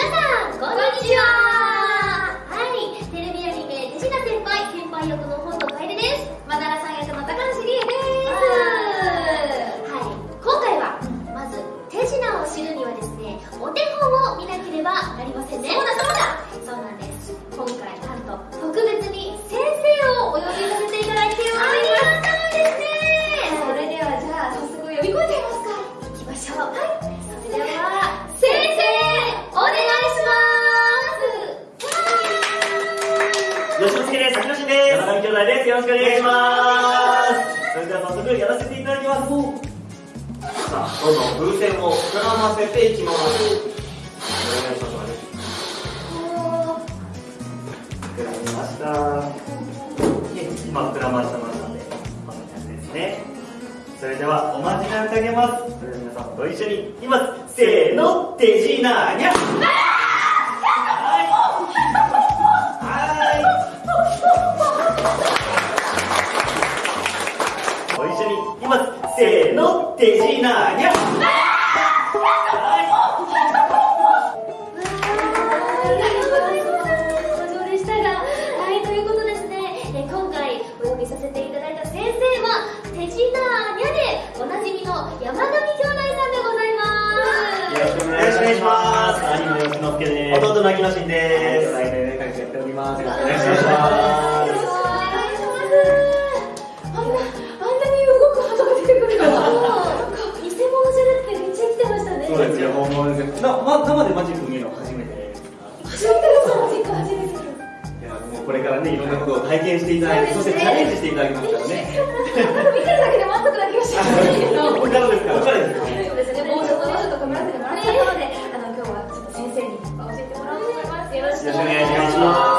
皆さんこんにちは。はいテレビアニメ手品先輩先輩役の本の楓です。まだらさん役の高橋理恵です。はい。今回はまず手品を知るにはですねお手本を見なければなりませんね。そうだそうだ。吉野助です。秋野真です。山上兄弟です。よろしくお願いします。それでは早速やらせていただきます。さあ、どんどん風船を膨らませていきます。お願いします。膨らみました。今膨らましたましたので、こんな感じですね。それではおまじないをかけます。それでは皆さんご一緒にいきます。せーの、手品にゃ。はゃでおなじみの山上兄弟さんでございます。よろしくお願いします兄の吉之助です。弟の秋野真です。来年会社やっております。よろしくおお願いし願いしますま、生でマジック見るの初めて初めてです、マジック初めてです。いや、もうこれからね、いろんなことを体験していただいて、そしてチャレンジしていただきますからね。見てるだけで満足な気がします。これからですから。これからですそうですね、もうちょっともうちょっと頑張らせてもらったところで、あの今日はちょっと先生に教えてもらおうと思います。よろしくお願いします。